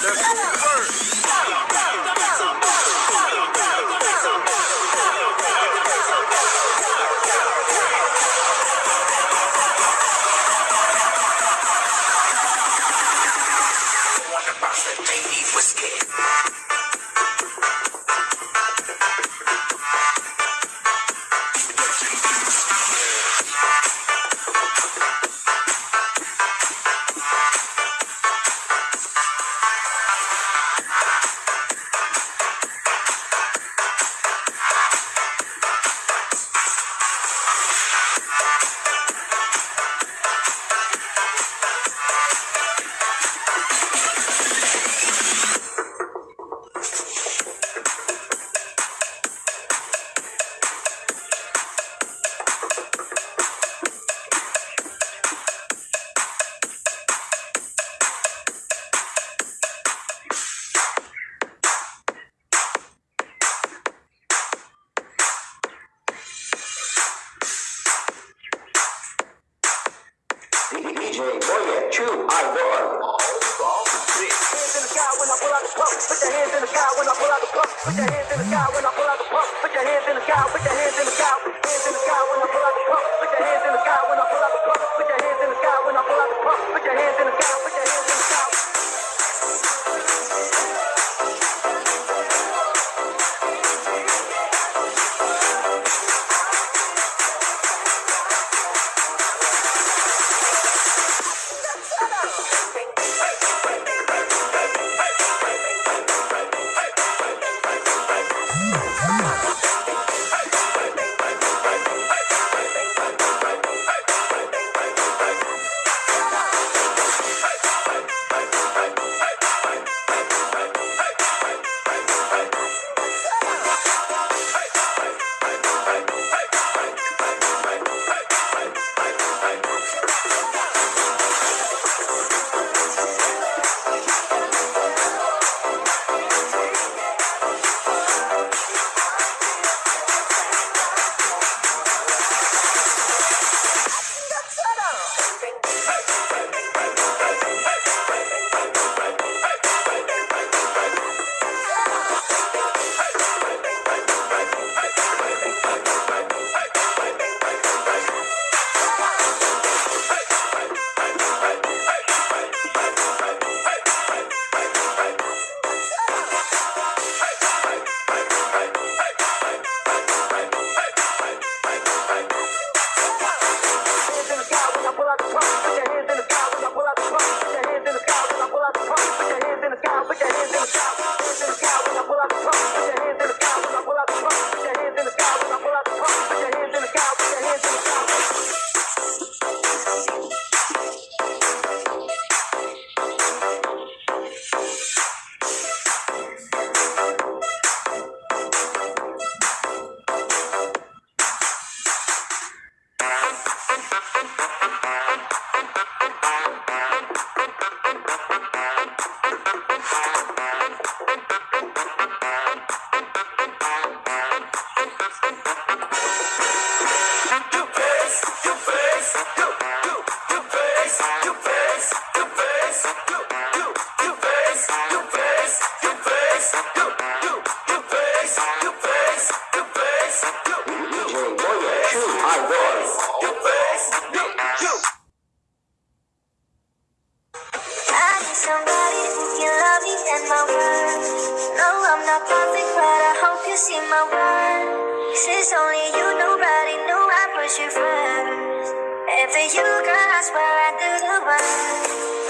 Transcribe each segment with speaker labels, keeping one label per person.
Speaker 1: There's Put your Hands in the sky when I pull out the pump. Put your hands in the sky when I pull out the pump. Put your hands in the sky when I pull out the pump.
Speaker 2: to you, cause were under the
Speaker 1: one.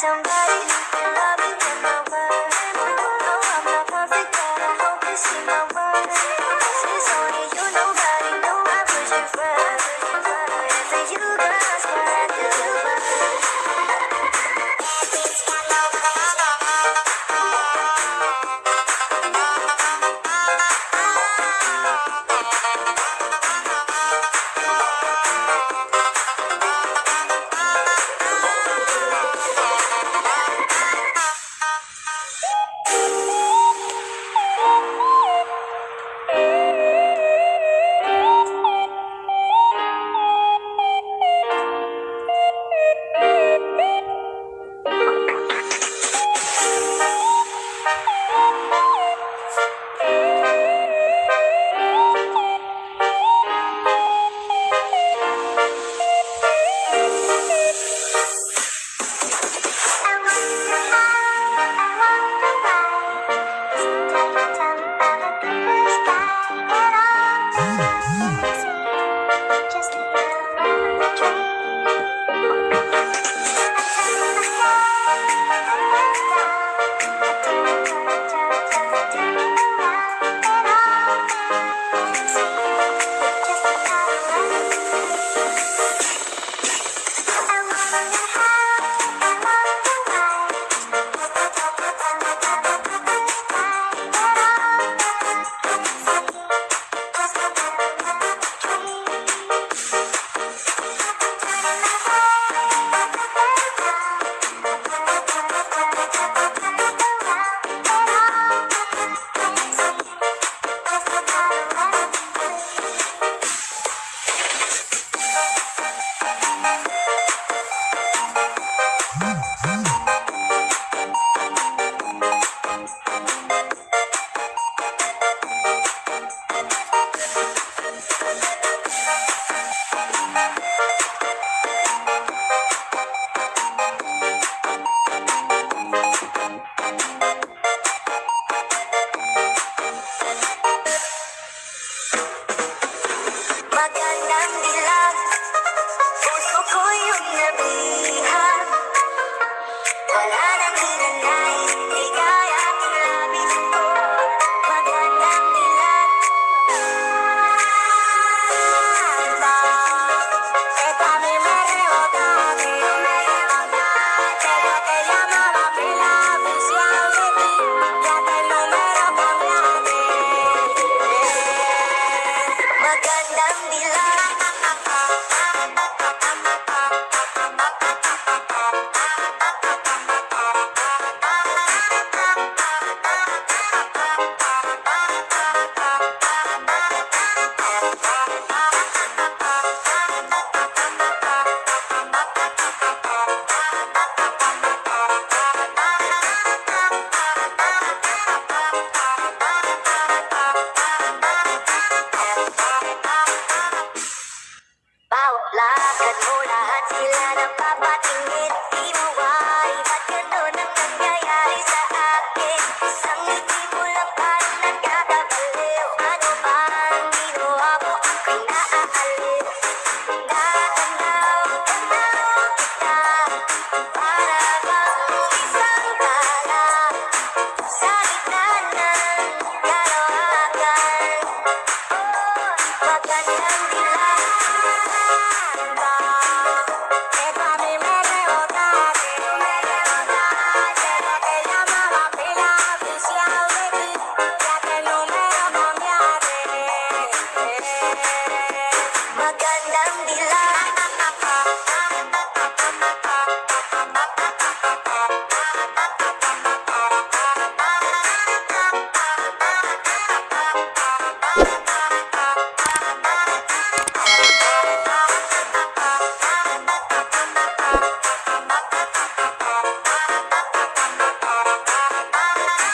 Speaker 1: Somebody who can love Bye.